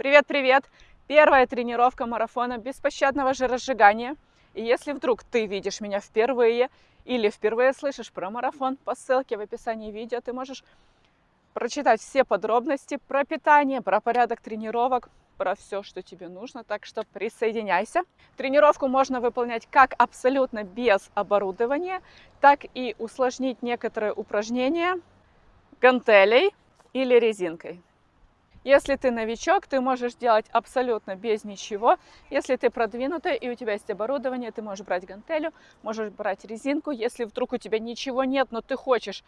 Привет-привет! Первая тренировка марафона беспощадного жиросжигания. И если вдруг ты видишь меня впервые или впервые слышишь про марафон, по ссылке в описании видео ты можешь прочитать все подробности про питание, про порядок тренировок, про все, что тебе нужно, так что присоединяйся. Тренировку можно выполнять как абсолютно без оборудования, так и усложнить некоторые упражнения гантелей или резинкой. Если ты новичок, ты можешь делать абсолютно без ничего. Если ты продвинутый и у тебя есть оборудование, ты можешь брать гантелю, можешь брать резинку. Если вдруг у тебя ничего нет, но ты хочешь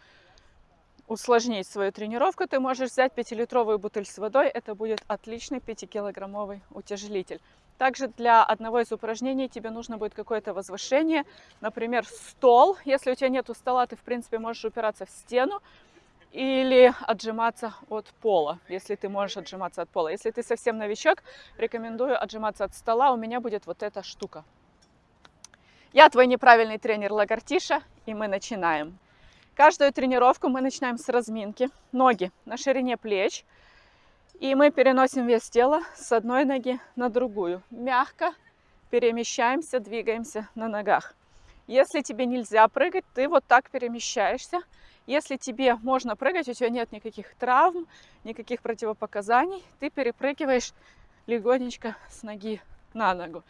усложнить свою тренировку, ты можешь взять 5-литровую бутыль с водой. Это будет отличный 5-килограммовый утяжелитель. Также для одного из упражнений тебе нужно будет какое-то возвышение, например, стол. Если у тебя нет стола, ты, в принципе, можешь упираться в стену или отжиматься от пола, если ты можешь отжиматься от пола. Если ты совсем новичок, рекомендую отжиматься от стола. У меня будет вот эта штука. Я твой неправильный тренер Лагартиша, и мы начинаем. Каждую тренировку мы начинаем с разминки. Ноги на ширине плеч. И мы переносим вес тела с одной ноги на другую. Мягко перемещаемся, двигаемся на ногах. Если тебе нельзя прыгать, ты вот так перемещаешься если тебе можно прыгать, у тебя нет никаких травм, никаких противопоказаний, ты перепрыгиваешь легонечко с ноги на ногу.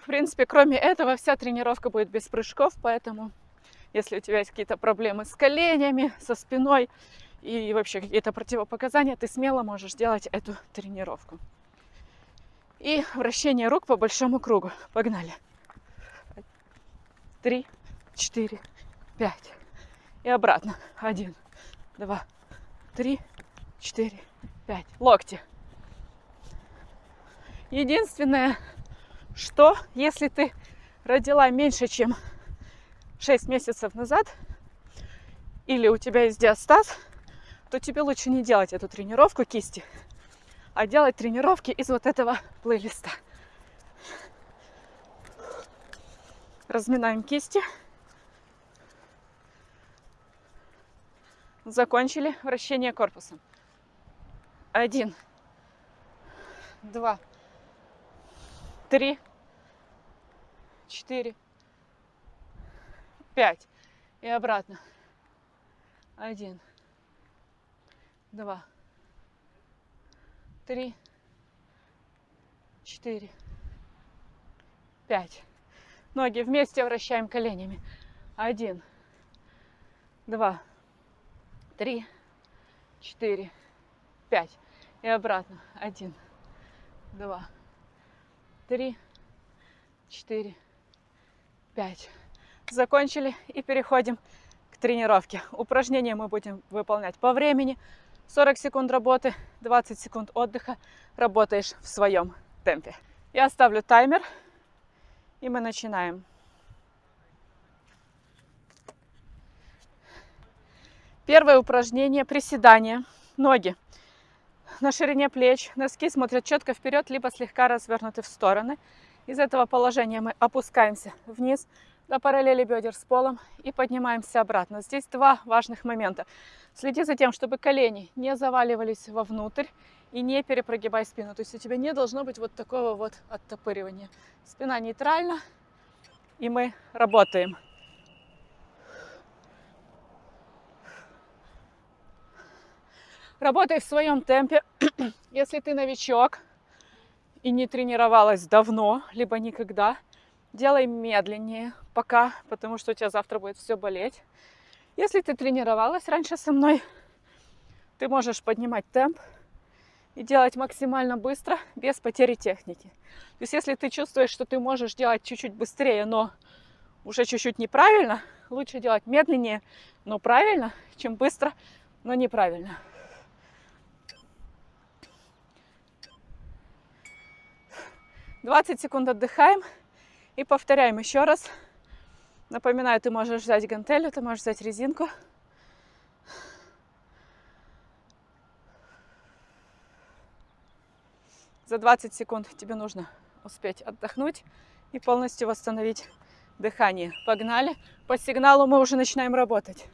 В принципе, кроме этого, вся тренировка будет без прыжков, поэтому если у тебя есть какие-то проблемы с коленями, со спиной и вообще какие-то противопоказания, ты смело можешь делать эту тренировку. И вращение рук по большому кругу. Погнали. Три, четыре, пять и обратно. Один, два, три, четыре, пять. Локти. Единственное, что если ты родила меньше, чем 6 месяцев назад, или у тебя есть диастаз, то тебе лучше не делать эту тренировку кисти, а делать тренировки из вот этого плейлиста. Разминаем кисти. Закончили вращение корпусом. Один, два, три, четыре, пять. И обратно. Один, два, три, четыре, пять. Ноги вместе вращаем коленями. Один, два, три, четыре, пять. И обратно. Один, два, три, четыре, пять. Закончили и переходим к тренировке. Упражнения мы будем выполнять по времени. 40 секунд работы, 20 секунд отдыха. Работаешь в своем темпе. Я ставлю таймер, и мы начинаем. Первое упражнение – приседание. Ноги на ширине плеч, носки смотрят четко вперед, либо слегка развернуты в стороны. Из этого положения мы опускаемся вниз до параллели бедер с полом и поднимаемся обратно. Здесь два важных момента. Следи за тем, чтобы колени не заваливались вовнутрь и не перепрогибай спину. То есть у тебя не должно быть вот такого вот оттопыривания. Спина нейтральна, и мы работаем. Работай в своем темпе. Если ты новичок и не тренировалась давно, либо никогда, делай медленнее пока, потому что у тебя завтра будет все болеть. Если ты тренировалась раньше со мной, ты можешь поднимать темп и делать максимально быстро, без потери техники. То есть если ты чувствуешь, что ты можешь делать чуть-чуть быстрее, но уже чуть-чуть неправильно, лучше делать медленнее, но правильно, чем быстро, но неправильно. 20 секунд отдыхаем и повторяем еще раз. Напоминаю, ты можешь взять гантелью, ты можешь взять резинку. За 20 секунд тебе нужно успеть отдохнуть и полностью восстановить дыхание. Погнали. По сигналу мы уже начинаем работать.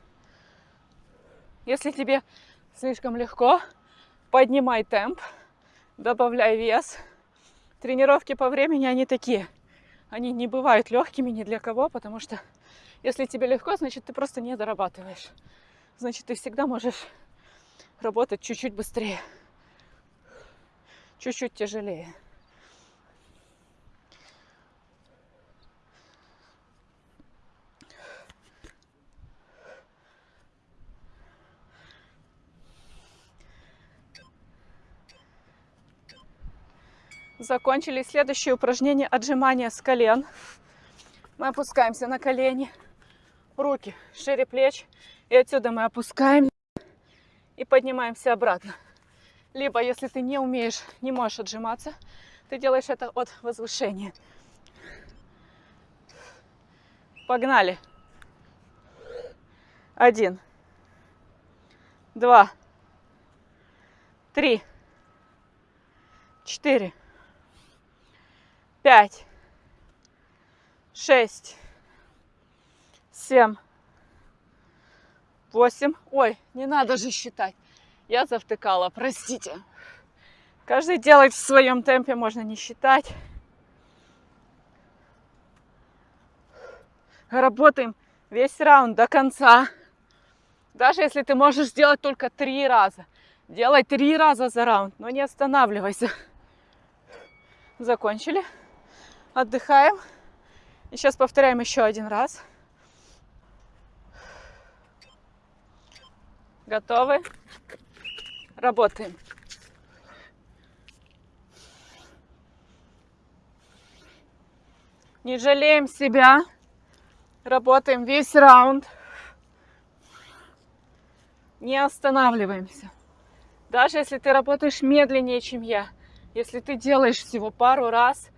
Если тебе слишком легко, поднимай темп. добавляй вес. Тренировки по времени, они такие. Они не бывают легкими ни для кого, потому что если тебе легко, значит, ты просто не дорабатываешь. Значит, ты всегда можешь работать чуть-чуть быстрее, чуть-чуть тяжелее. Закончили следующее упражнение отжимания с колен. Мы опускаемся на колени, руки шире плеч. И отсюда мы опускаем и поднимаемся обратно. Либо, если ты не умеешь, не можешь отжиматься, ты делаешь это от возвышения. Погнали. Один. Два. Три. Четыре пять, шесть, семь, восемь. Ой, не надо же считать. Я завтыкала, простите. Каждый делает в своем темпе, можно не считать. Работаем весь раунд до конца. Даже если ты можешь сделать только три раза. Делай три раза за раунд, но не останавливайся. Закончили отдыхаем. И сейчас повторяем еще один раз. Готовы? Работаем. Не жалеем себя. Работаем весь раунд. Не останавливаемся. Даже если ты работаешь медленнее, чем я, если ты делаешь всего пару раз,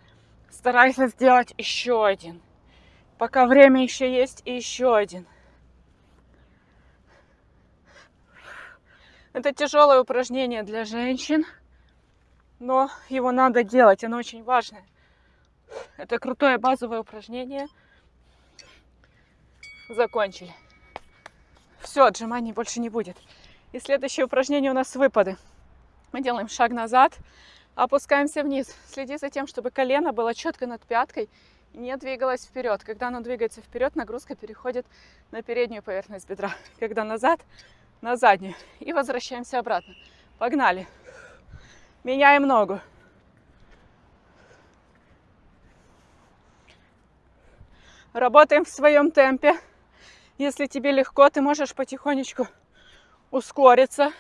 старайся сделать еще один. Пока время еще есть, и еще один. Это тяжелое упражнение для женщин, но его надо делать, оно очень важное. Это крутое базовое упражнение. Закончили. Все, отжиманий больше не будет. И следующее упражнение у нас выпады. Мы делаем шаг назад, Опускаемся вниз. Следи за тем, чтобы колено было четко над пяткой не двигалось вперед. Когда оно двигается вперед, нагрузка переходит на переднюю поверхность бедра. Когда назад, на заднюю. И возвращаемся обратно. Погнали. Меняем ногу. Работаем в своем темпе. Если тебе легко, ты можешь потихонечку ускориться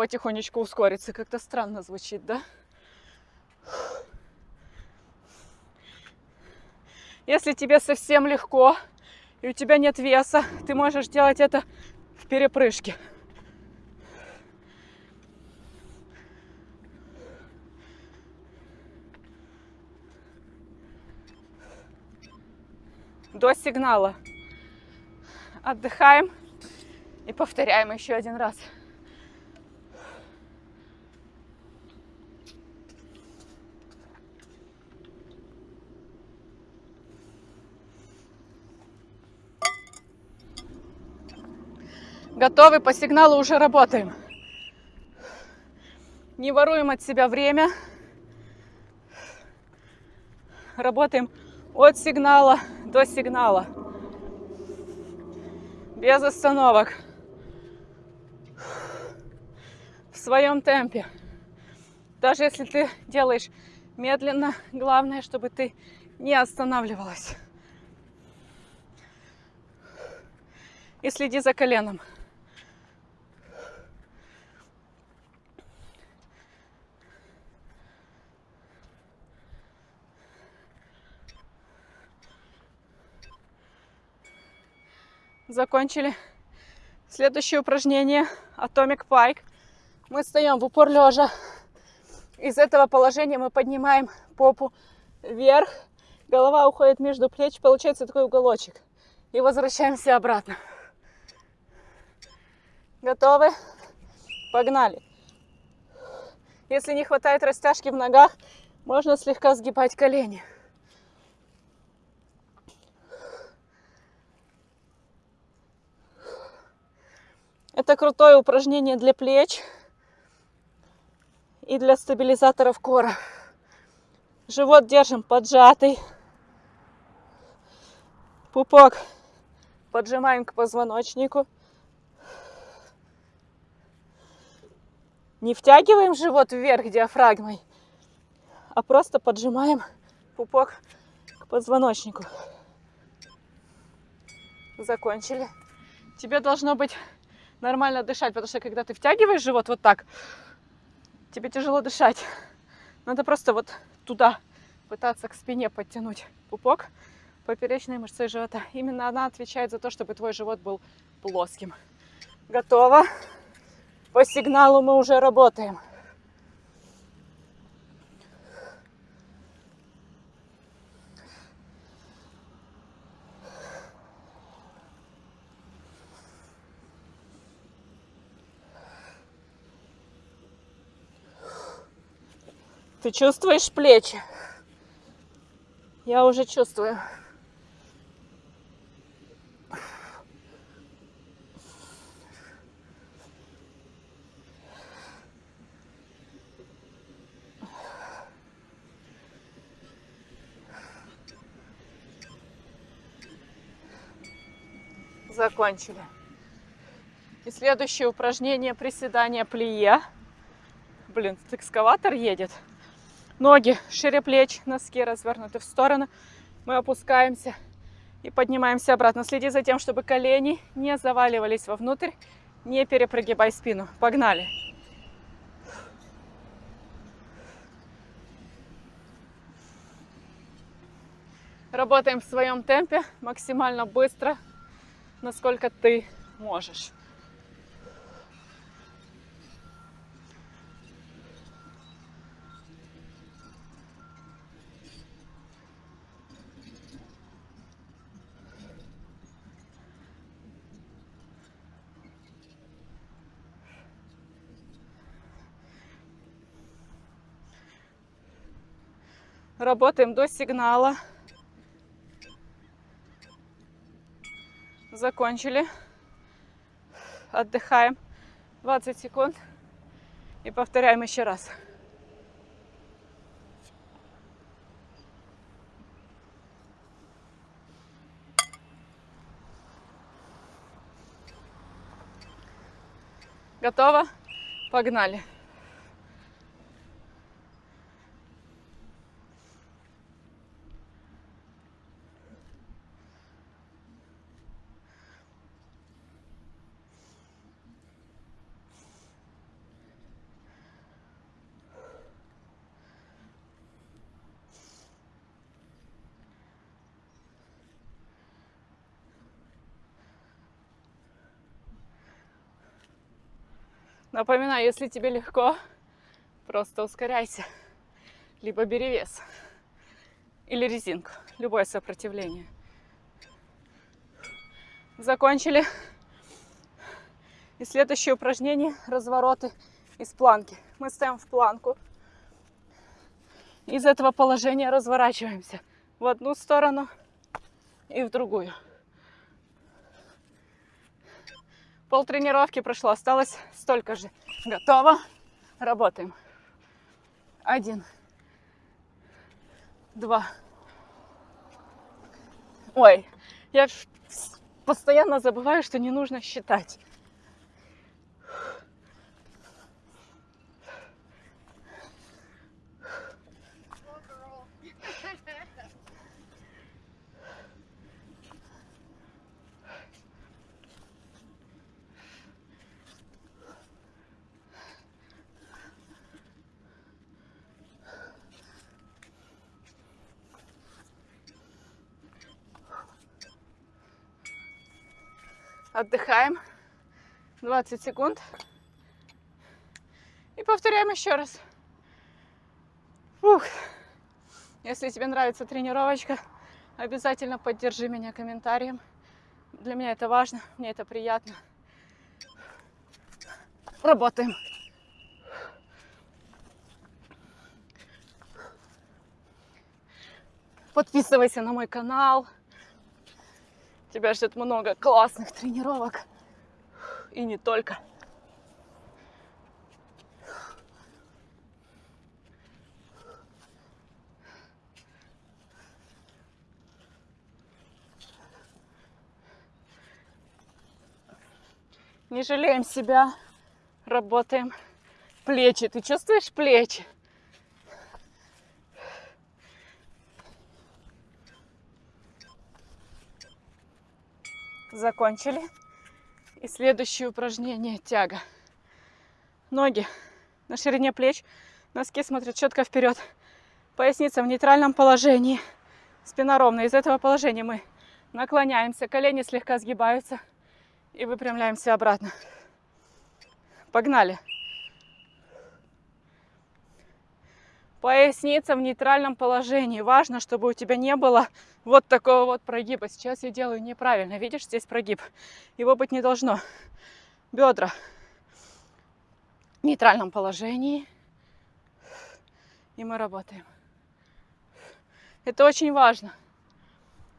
потихонечку ускориться. Как-то странно звучит, да? Если тебе совсем легко и у тебя нет веса, ты можешь делать это в перепрыжке. До сигнала. Отдыхаем и повторяем еще один раз. Готовы, по сигналу уже работаем. Не воруем от себя время. Работаем от сигнала до сигнала. Без остановок. В своем темпе. Даже если ты делаешь медленно, главное, чтобы ты не останавливалась. И следи за коленом. Закончили. Следующее упражнение Atomic Pike. Мы встаем в упор лежа. Из этого положения мы поднимаем попу вверх. Голова уходит между плеч. Получается такой уголочек. И возвращаемся обратно. Готовы? Погнали. Если не хватает растяжки в ногах, можно слегка сгибать колени. Это крутое упражнение для плеч и для стабилизаторов кора. Живот держим поджатый. Пупок поджимаем к позвоночнику. Не втягиваем живот вверх диафрагмой, а просто поджимаем пупок к позвоночнику. Закончили. Тебе должно быть нормально дышать, потому что когда ты втягиваешь живот вот так, тебе тяжело дышать. Надо просто вот туда пытаться к спине подтянуть пупок, поперечной мышцей живота. Именно она отвечает за то, чтобы твой живот был плоским. Готово. По сигналу мы уже работаем. Ты чувствуешь плечи? Я уже чувствую. Закончили. И следующее упражнение приседания плие. Блин, экскаватор едет. Ноги шире плеч, носки развернуты в сторону. Мы опускаемся и поднимаемся обратно. Следи за тем, чтобы колени не заваливались вовнутрь. Не перепрогибай спину. Погнали. Работаем в своем темпе, максимально быстро, насколько ты можешь. Работаем до сигнала. Закончили. Отдыхаем 20 секунд и повторяем еще раз. Готово? Погнали. Напоминаю, если тебе легко, просто ускоряйся. Либо бери вес. Или резинку. Любое сопротивление. Закончили. И следующее упражнение – развороты из планки. Мы стоим в планку. Из этого положения разворачиваемся в одну сторону и в другую. Пол тренировки прошло, осталось столько же. Готово. Работаем. Один. Два. Ой, я постоянно забываю, что не нужно считать. Отдыхаем 20 секунд. И повторяем еще раз. Фух. Если тебе нравится тренировочка, обязательно поддержи меня комментарием. Для меня это важно, мне это приятно. Работаем. Подписывайся на мой канал. Тебя ждет много классных тренировок. И не только. Не жалеем себя, работаем плечи. Ты чувствуешь плечи? Закончили. И следующее упражнение тяга. Ноги на ширине плеч, носки смотрят четко вперед. Поясница в нейтральном положении. Спина ровная. Из этого положения мы наклоняемся, колени слегка сгибаются и выпрямляемся обратно. Погнали. Поясница в нейтральном положении. Важно, чтобы у тебя не было вот такого вот прогиба. Сейчас я делаю неправильно. Видишь, здесь прогиб. Его быть не должно. Бедра в нейтральном положении. И мы работаем. Это очень важно.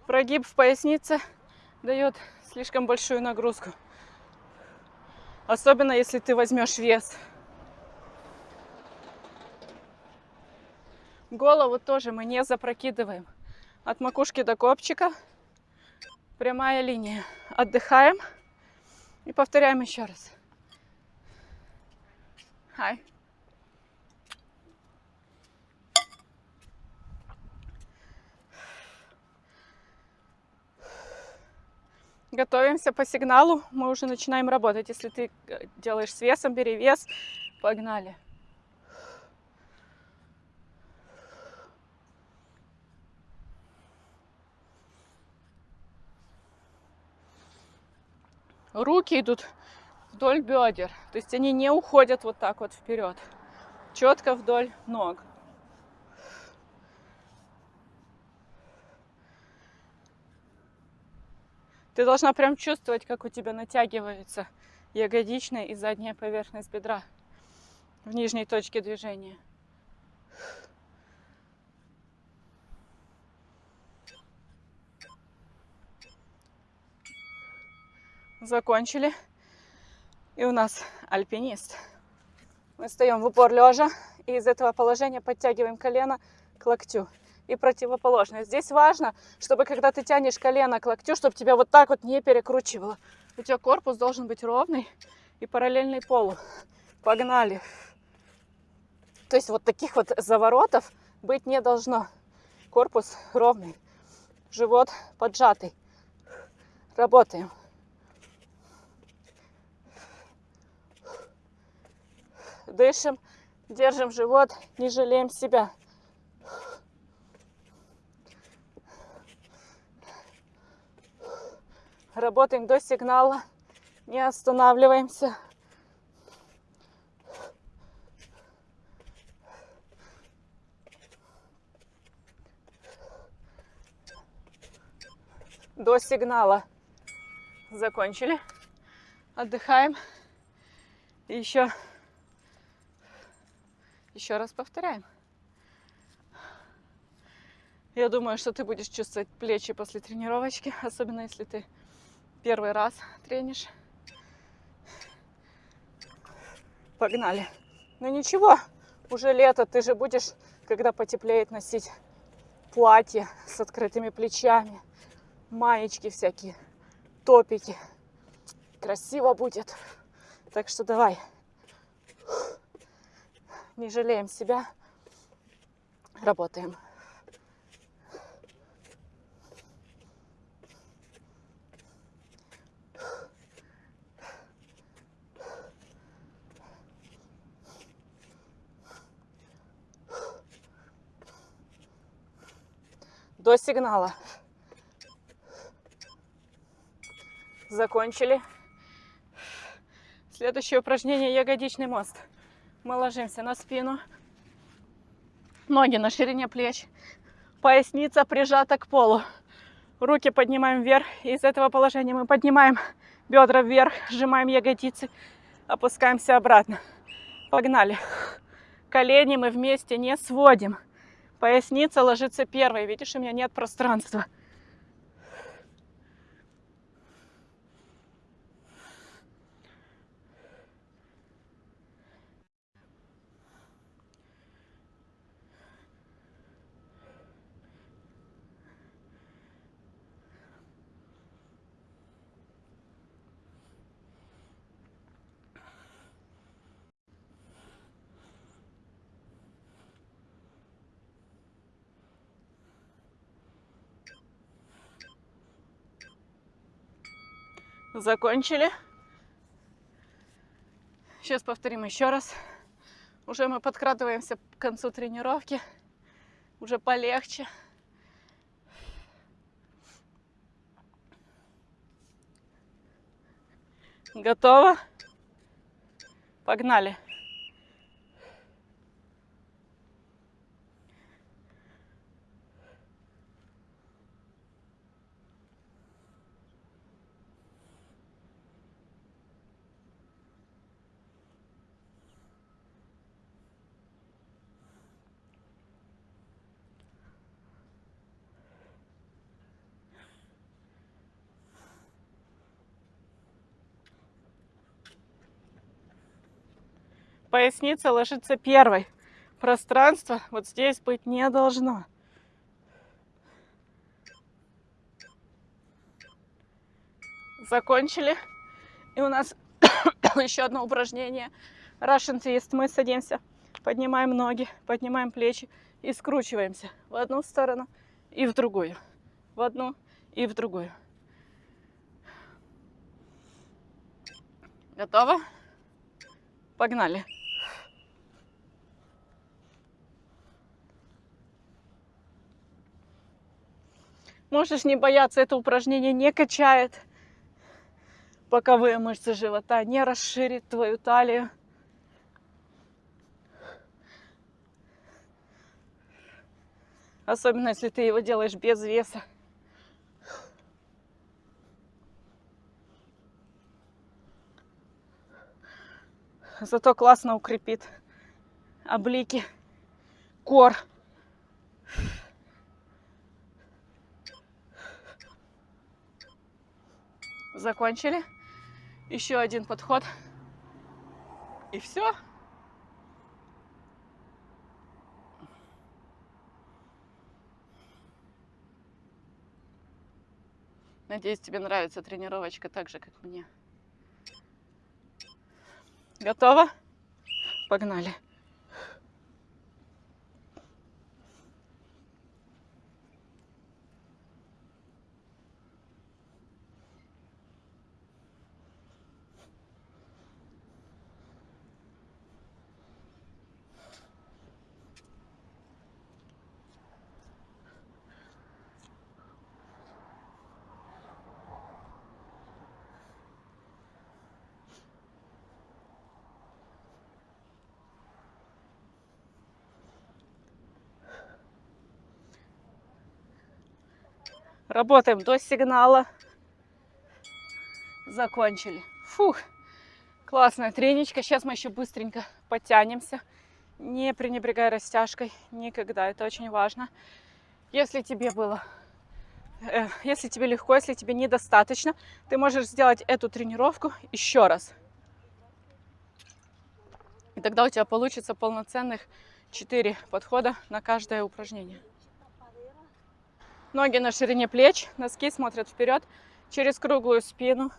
Прогиб в пояснице дает слишком большую нагрузку. Особенно если ты возьмешь вес. Голову тоже мы не запрокидываем. От макушки до копчика прямая линия. Отдыхаем и повторяем еще раз. Hi. Готовимся по сигналу, мы уже начинаем работать. Если ты э, делаешь с весом, бери вес. Погнали. Руки идут вдоль бедер. То есть они не уходят вот так вот вперед. Четко вдоль ног. Ты должна прям чувствовать, как у тебя натягиваются ягодичная и задняя поверхность бедра в нижней точке движения. Закончили. И у нас альпинист. Мы встаем в упор лежа и из этого положения подтягиваем колено к локтю и противоположное. Здесь важно, чтобы когда ты тянешь колено к локтю, чтобы тебя вот так вот не перекручивало. У тебя корпус должен быть ровный и параллельный полу. Погнали. То есть вот таких вот заворотов быть не должно. Корпус ровный, живот поджатый. Работаем. Дышим, держим живот, не жалеем себя. Работаем до сигнала, не останавливаемся. До сигнала. Закончили. Отдыхаем. И еще, еще раз повторяем. Я думаю, что ты будешь чувствовать плечи после тренировочки, особенно если ты первый раз тренишь. Погнали. Ну ничего, уже лето, ты же будешь, когда потеплеет, носить платье с открытыми плечами, маечки всякие, топики. Красиво будет. Так что давай. Не жалеем себя. Работаем. до сигнала. Закончили. Следующее упражнение ягодичный мост. Мы ложимся на спину. Ноги на ширине плеч. Поясница прижата к полу. Руки поднимаем вверх. Из этого положения мы поднимаем бедра вверх, сжимаем ягодицы, опускаемся обратно. Погнали. Колени мы вместе не сводим. Поясница ложится первой. Видишь, у меня нет пространства. Закончили. Сейчас повторим еще раз. Уже мы подкрадываемся к концу тренировки. Уже полегче. Готово? Погнали. Поясница ложится первой. Пространство вот здесь быть не должно. Закончили. И у нас еще одно упражнение. Russian twist. Мы садимся, поднимаем ноги, поднимаем плечи и скручиваемся в одну сторону и в другую. В одну и в другую. Готово? Погнали. Можешь не бояться, это упражнение не качает боковые мышцы живота, не расширит твою талию. Особенно, если ты его делаешь без веса. Зато классно укрепит облики, кор. Закончили. Еще один подход. И все. Надеюсь, тебе нравится тренировочка так же, как мне. Готово? Погнали. Работаем до сигнала. Закончили. Фух, классная треничка. Сейчас мы еще быстренько подтянемся. Не пренебрегай растяжкой никогда. Это очень важно. Если тебе было, э, если тебе легко, если тебе недостаточно, ты можешь сделать эту тренировку еще раз. И тогда у тебя получится полноценных 4 подхода на каждое упражнение. Ноги на ширине плеч, носки смотрят вперед через круглую спину.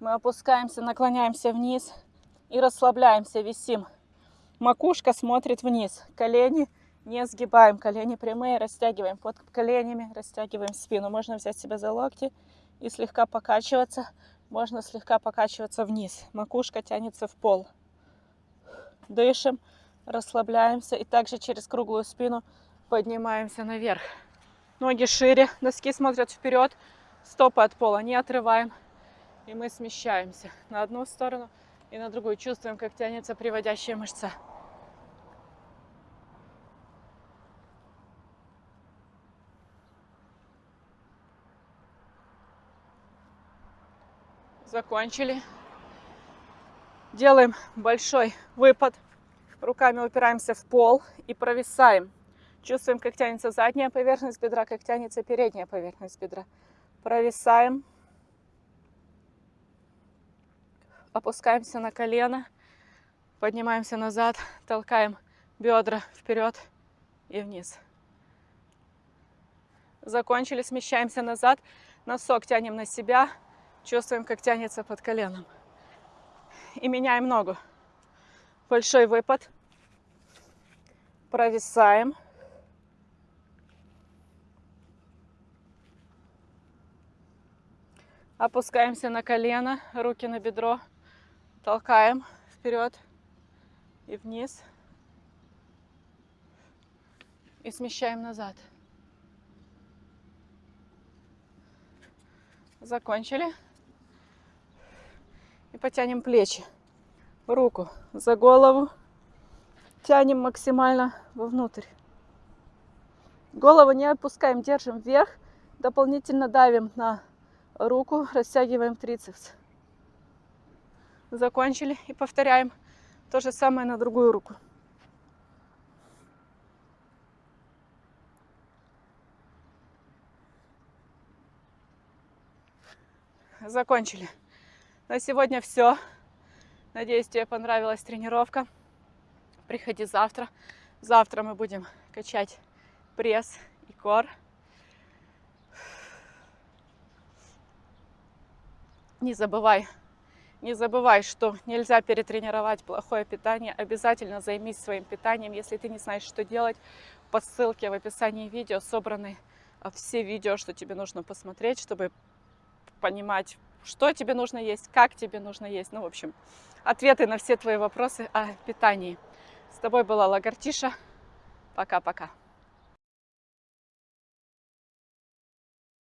Мы опускаемся, наклоняемся вниз и расслабляемся, висим. Макушка смотрит вниз, колени не сгибаем, колени прямые, растягиваем под коленями, растягиваем спину. Можно взять себя за локти и слегка покачиваться. Можно слегка покачиваться вниз. Макушка тянется в пол. Дышим, расслабляемся и также через круглую спину поднимаемся наверх. Ноги шире, носки смотрят вперед, стопы от пола не отрываем. И мы смещаемся на одну сторону и на другую. Чувствуем, как тянется приводящая мышца. Закончили. Делаем большой выпад. Руками упираемся в пол и провисаем. Чувствуем, как тянется задняя поверхность бедра, как тянется передняя поверхность бедра. Провисаем. Опускаемся на колено. Поднимаемся назад. Толкаем бедра вперед и вниз. Закончили. Смещаемся назад. Носок тянем на себя. Чувствуем, как тянется под коленом. И меняем ногу. Большой выпад. Провисаем. Опускаемся на колено, руки на бедро, толкаем вперед и вниз. И смещаем назад. Закончили. И потянем плечи. Руку за голову. Тянем максимально вовнутрь. Голову не опускаем, держим вверх. Дополнительно давим на руку, растягиваем трицепс. Закончили и повторяем то же самое на другую руку. Закончили. На сегодня все. Надеюсь, тебе понравилась тренировка. Приходи завтра. Завтра мы будем качать пресс и кор. Не забывай, не забывай, что нельзя перетренировать плохое питание. Обязательно займись своим питанием. Если ты не знаешь, что делать, по ссылке в описании видео собраны а, все видео, что тебе нужно посмотреть, чтобы понимать, что тебе нужно есть, как тебе нужно есть. Ну, в общем, ответы на все твои вопросы о питании. С тобой была Лагартиша. Пока-пока.